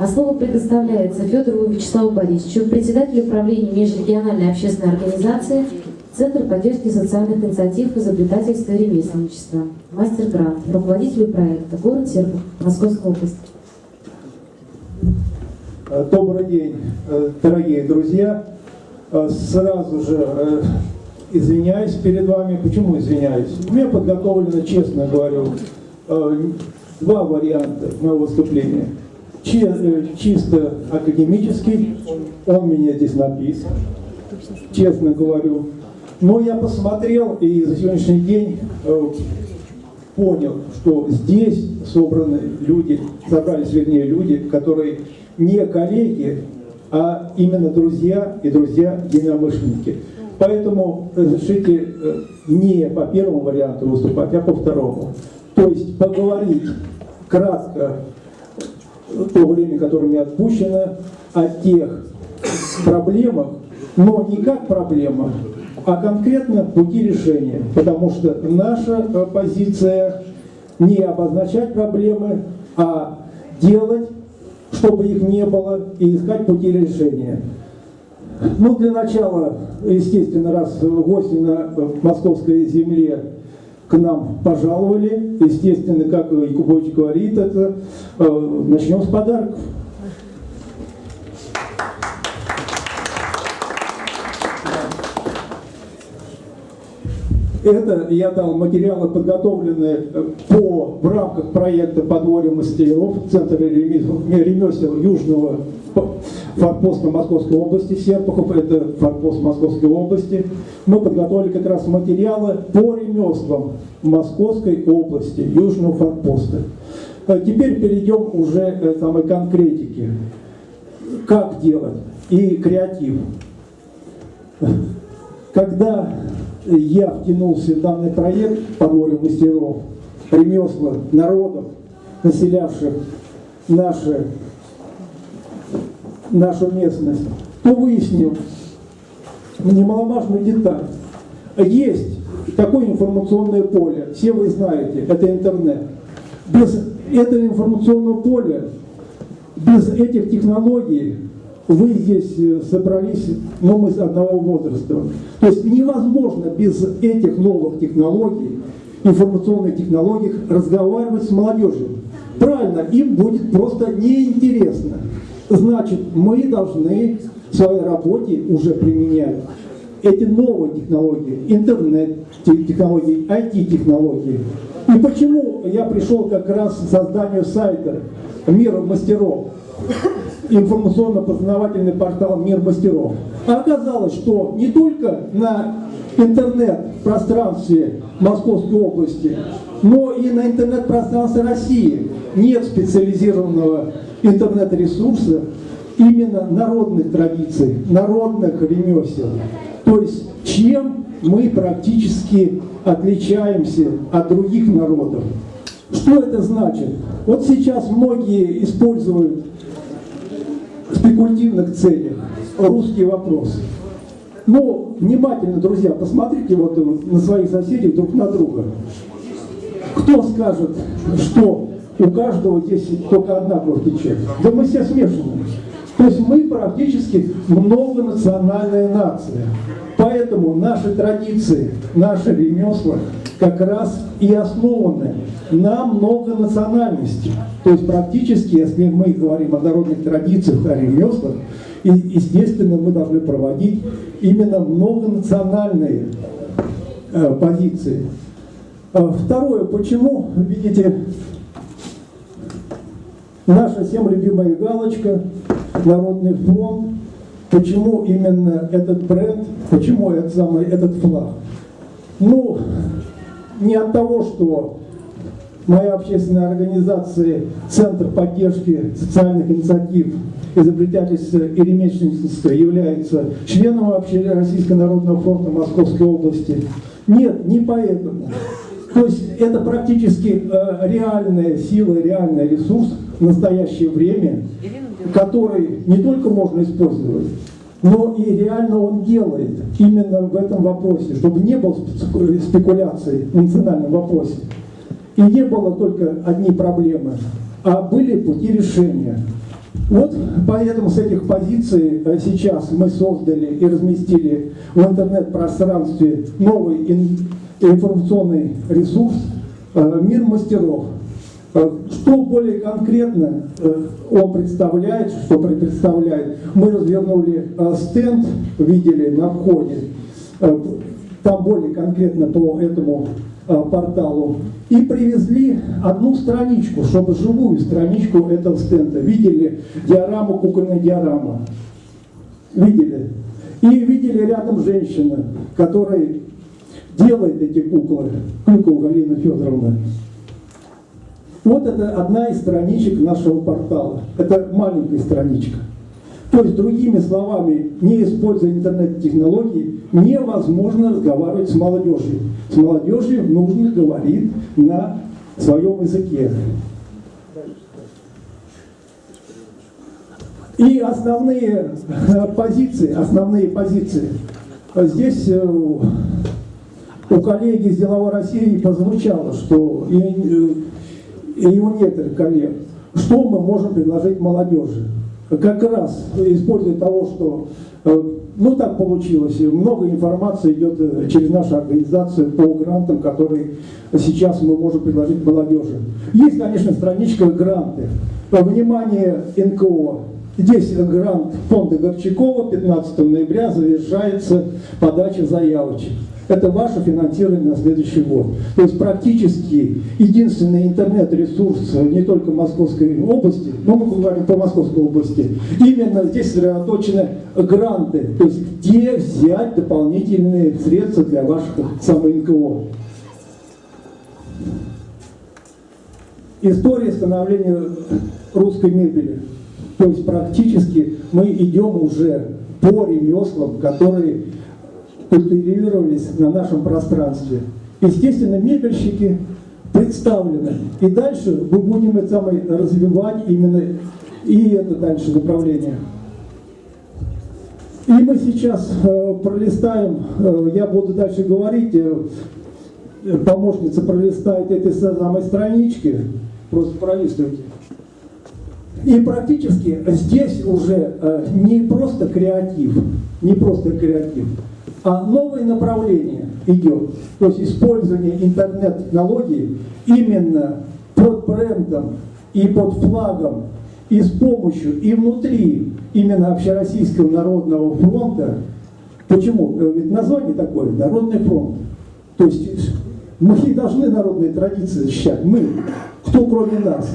А слово предоставляется Федорову Вячеславу Борисовичу, председателю управления межрегиональной общественной организации Центр поддержки социальных инициатив, изобретательства и ремесленничества. Мастер Грант, руководителю проекта, город Серпухов, Московская область. Добрый день, дорогие друзья. Сразу же извиняюсь перед вами. Почему извиняюсь? У меня подготовлено, честно говорю, два варианта моего выступления. Чисто академический, он меня здесь написан, честно говорю. Но я посмотрел и за сегодняшний день э, понял, что здесь собраны люди, собрались, вернее, люди, которые не коллеги, а именно друзья и друзья-единомышленники. Поэтому разрешите э, не по первому варианту выступать, а по второму. То есть поговорить кратко то время, которое мне отпущено, о тех проблемах, но не как проблемах, а конкретно пути решения. Потому что наша э, позиция не обозначать проблемы, а делать, чтобы их не было, и искать пути решения. Ну, для начала, естественно, раз гости на московской земле к нам пожаловали, естественно, как Якубович говорит, это э, начнем с подарков. Это я дал материалы, подготовленные э, по, в рамках проекта «Подворье мастеров» Центра ремесел Южного форпоста Московской области, Серпухов, это форпост Московской области. Мы подготовили как раз материалы по ремеслам Московской области, Южного форпоста. А теперь перейдем уже к самой конкретике. Как делать? И креатив. Когда я втянулся в данный проект «Подворье мастеров», ремесла народов, населявших наши, нашу местность, то выяснил немаловажную деталь. Есть такое информационное поле, все вы знаете, это интернет. Без этого информационного поля, без этих технологий вы здесь э, собрались, но мы с одного возраста. То есть невозможно без этих новых технологий, информационных технологий, разговаривать с молодежью. Правильно, им будет просто неинтересно. Значит, мы должны в своей работе уже применять эти новые технологии, интернет-технологии, IT-технологии. И почему я пришел как раз к созданию сайта «Мир мастеров»? информационно-познавательный портал «Мир мастеров». Оказалось, что не только на интернет-пространстве Московской области, но и на интернет-пространстве России нет специализированного интернет-ресурса именно народных традиций, народных ремесел. То есть чем мы практически отличаемся от других народов. Что это значит? Вот сейчас многие используют спекулятивных целях русские вопросы. Но внимательно, друзья, посмотрите вот на своих соседей друг на друга. Кто скажет, что у каждого здесь только одна кровь течет? Да мы все смешаны. То есть мы практически многонациональная нация. Поэтому наши традиции, наши ремесла как раз и основаны на многонациональности. То есть практически, если мы говорим о народных традициях, о ремеслах, и, естественно, мы должны проводить именно многонациональные э, позиции. А второе, почему, видите, наша всем любимая галочка, Народный фронт, почему именно этот бренд, почему этот самый этот флаг? Ну, не от того, что моя общественная организация Центр поддержки социальных инициатив изобретательства и ремесленничества является членом вообще Российского народного фронта Московской области. Нет, не поэтому. То есть это практически э, реальная сила, реальный ресурс в настоящее время, который не только можно использовать, но и реально он делает именно в этом вопросе, чтобы не было спекуляций в национальном вопросе. И не было только одни проблемы, а были пути решения. Вот поэтому с этих позиций э, сейчас мы создали и разместили в интернет-пространстве новый информационный ресурс э, «Мир мастеров». Э, что более конкретно он представляет, что представляет, мы развернули стенд, видели на входе, там более конкретно по этому порталу и привезли одну страничку, чтобы живую страничку этого стенда. Видели диораму, кукольная диорама? Видели? И видели рядом женщина, которая делает эти куклы, Клюкова Галина Федоровна. Вот это одна из страничек нашего портала. Это маленькая страничка. То есть, другими словами, не используя интернет-технологии, невозможно разговаривать с молодежью. С молодежью нужно говорить на своем языке. И основные э, позиции, основные позиции. Здесь э, у коллеги из Деловой России прозвучало, что и, э, и у некоторых коллег, что мы можем предложить молодежи как раз используя того, что э, ну так получилось, много информации идет э, через нашу организацию по грантам, которые сейчас мы можем предложить молодежи. Есть, конечно, страничка гранты. Внимание НКО. Здесь грант фонда Горчакова 15 ноября завершается подача заявочек это ваше финансирование на следующий год. То есть практически единственный интернет-ресурс не только Московской области, но мы говорим по Московской области, именно здесь сосредоточены гранты, то есть где взять дополнительные средства для ваших самых НКО. История становления русской мебели. То есть практически мы идем уже по ремеслам, которые культивировались на нашем пространстве. Естественно, мебельщики представлены. И дальше мы будем это самое развивать именно и это дальше направление. И мы сейчас э, пролистаем, э, я буду дальше говорить, э, помощница пролистает этой самой странички, просто пролистывайте. И практически здесь уже э, не просто креатив, не просто креатив, а новое направление идет. То есть использование интернет-технологий именно под брендом и под флагом и с помощью и внутри именно Общероссийского народного фронта. Почему? Э, ведь название такое, Народный фронт. То есть мы должны народные традиции защищать, мы, кто кроме нас.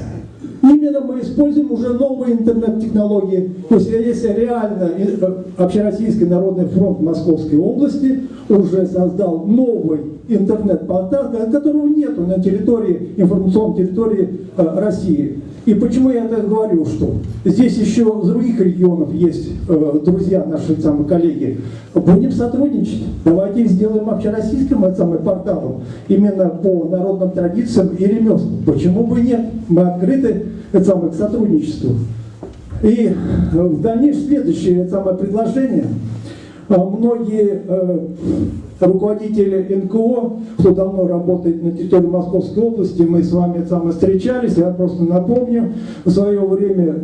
Именно мы используем уже новые интернет-технологии. То есть если реально э, Общероссийский народный фронт Московской области уже создал новый интернет-портал, которого нет на территории, информационной территории э, России. И почему я это говорю, что здесь еще с других регионов есть э, друзья, наши самые коллеги. Будем сотрудничать. Давайте сделаем общероссийским это самым порталом именно по народным традициям и ремеслам. Почему бы нет? Мы открыты это самое, к сотрудничеству. И э, в дальнейшем следующее самое предложение. А многие э, руководители НКО, кто давно работает на территории Московской области, мы с вами самое встречались, я просто напомню, в свое время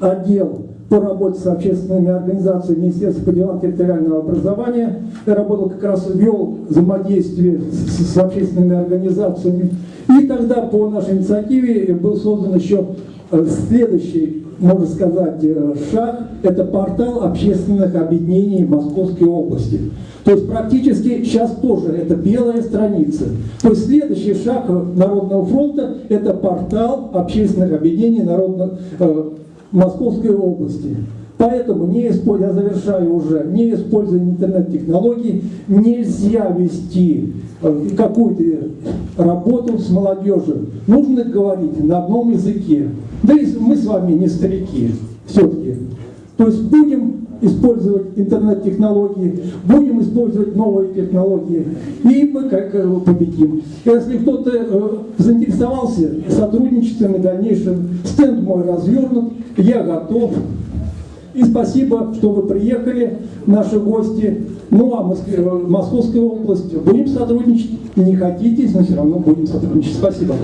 отдел по работе с общественными организациями Министерства по делам территориального образования. Я работал как раз, вел взаимодействие с, с общественными организациями. И тогда по нашей инициативе был создан еще э, следующий, можно сказать, э, шаг. Это портал общественных объединений Московской области. То есть практически сейчас тоже это белая страница. То есть следующий шаг Народного фронта – это портал общественных объединений Народного, э, Московской области. Поэтому, не используя, я завершаю уже, не используя интернет-технологий, нельзя вести э, какую-то работу с молодежью. Нужно говорить на одном языке. Да и мы с вами не старики все-таки. То есть будем использовать интернет-технологии, будем использовать новые технологии, и мы как э, победим. Если кто-то э, заинтересовался сотрудничеством и дальнейшим, стенд мой развернут, я готов. И спасибо, что вы приехали, наши гости. Ну а Моск... Э, Московская область, будем сотрудничать. Не хотите, но все равно будем сотрудничать. Спасибо.